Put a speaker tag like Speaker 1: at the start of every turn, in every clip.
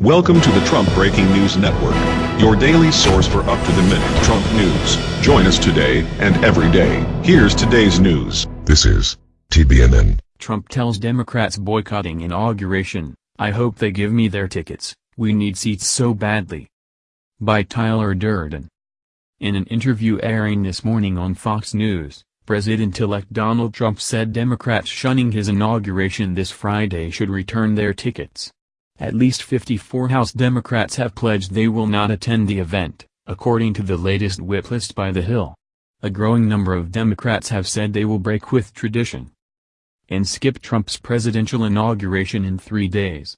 Speaker 1: Welcome to the Trump Breaking News Network, your daily source for up-to-the-minute Trump news. Join us today and every day. Here's today's news.
Speaker 2: This is TBNN.
Speaker 3: Trump tells Democrats boycotting inauguration, I hope they give me their tickets, we need seats so badly. By Tyler Durden. In an interview airing this morning on Fox News, President-elect Donald Trump said Democrats shunning his inauguration this Friday should return their tickets. At least 54 House Democrats have pledged they will not attend the event, according to the latest whip list by The Hill. A growing number of Democrats have said they will break with tradition and skip Trump's presidential inauguration in three days.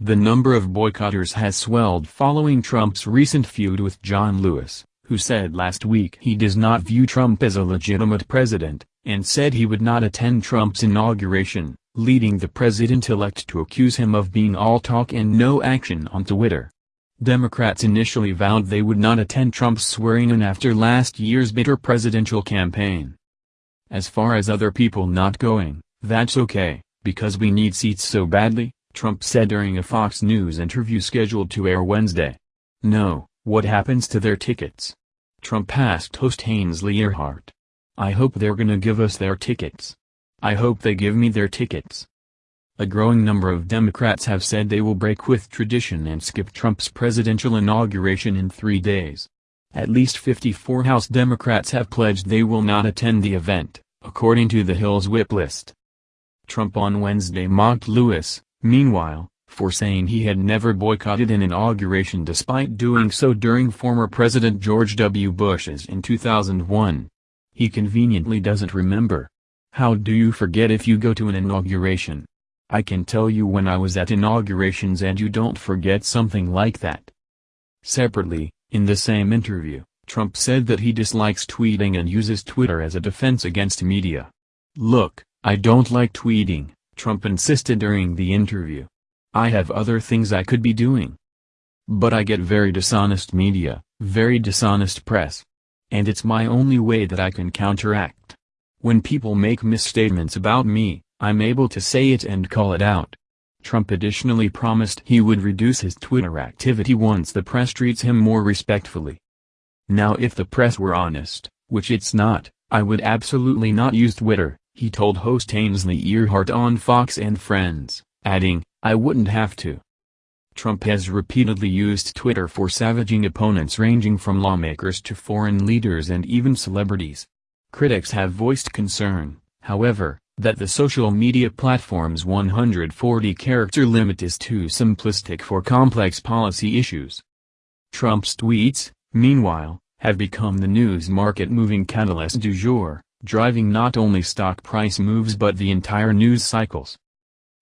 Speaker 3: The number of boycotters has swelled following Trump's recent feud with John Lewis, who said last week he does not view Trump as a legitimate president, and said he would not attend Trump's inauguration leading the president-elect to accuse him of being all talk and no action on Twitter. Democrats initially vowed they would not attend Trump's swearing-in after last year's bitter presidential campaign. As far as other people not going, that's okay, because we need seats so badly, Trump said during a Fox News interview scheduled to air Wednesday. No, what happens to their tickets? Trump asked host Ainsley Earhardt. I hope they're gonna give us their tickets. I hope they give me their tickets. A growing number of Democrats have said they will break with tradition and skip Trump's presidential inauguration in three days. At least 54 House Democrats have pledged they will not attend the event, according to the Hill's whip list. Trump on Wednesday mocked Lewis, meanwhile, for saying he had never boycotted an inauguration despite doing so during former President George W. Bush's in 2001. He conveniently doesn't remember. How do you forget if you go to an inauguration? I can tell you when I was at inaugurations and you don't forget something like that. Separately, in the same interview, Trump said that he dislikes tweeting and uses Twitter as a defense against media. Look, I don't like tweeting, Trump insisted during the interview. I have other things I could be doing. But I get very dishonest media, very dishonest press. And it's my only way that I can counteract. When people make misstatements about me, I'm able to say it and call it out. Trump additionally promised he would reduce his Twitter activity once the press treats him more respectfully. Now if the press were honest, which it's not, I would absolutely not use Twitter, he told host Ainsley Earhardt on Fox and Friends, adding, I wouldn't have to. Trump has repeatedly used Twitter for savaging opponents ranging from lawmakers to foreign leaders and even celebrities. Critics have voiced concern, however, that the social media platform's 140-character limit is too simplistic for complex policy issues. Trump's tweets, meanwhile, have become the news market-moving catalyst du jour, driving not only stock price moves but the entire news cycles.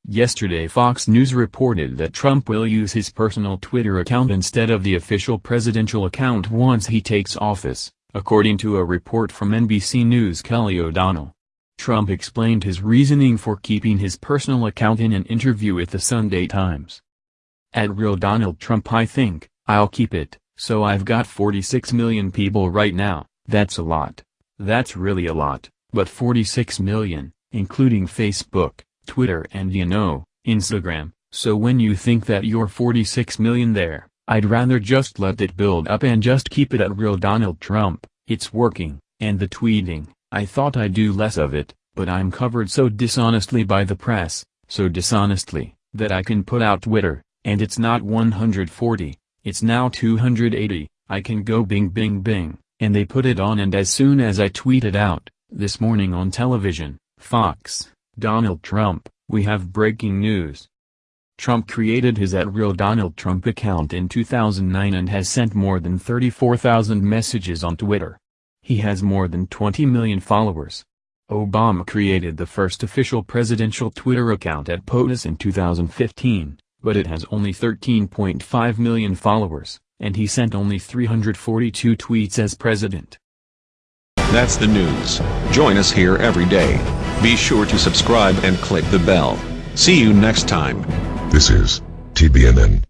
Speaker 3: Yesterday Fox News reported that Trump will use his personal Twitter account instead of the official presidential account once he takes office according to a report from NBC News' Kelly O'Donnell. Trump explained his reasoning for keeping his personal account in an interview with the Sunday Times. At Real Donald Trump I think, I'll keep it, so I've got 46 million people right now, that's a lot. That's really a lot, but 46 million, including Facebook, Twitter and you know, Instagram, so when you think that you're 46 million there, I'd rather just let it build up and just keep it at real Donald Trump, it's working, and the tweeting, I thought I'd do less of it, but I'm covered so dishonestly by the press, so dishonestly, that I can put out Twitter, and it's not 140, it's now 280, I can go bing bing bing, and they put it on and as soon as I tweet it out, this morning on television, Fox, Donald Trump, we have breaking news. Trump created his at Real Donald Trump account in 2009 and has sent more than 34,000 messages on Twitter. He has more than 20 million followers. Obama created the first official presidential Twitter account at POTUS in 2015, but it has only 13.5 million followers, and he sent only 342 tweets as president.
Speaker 1: That's the news. Join us here every day. Be sure to subscribe and click the bell. See you next time.
Speaker 2: This is TBNN.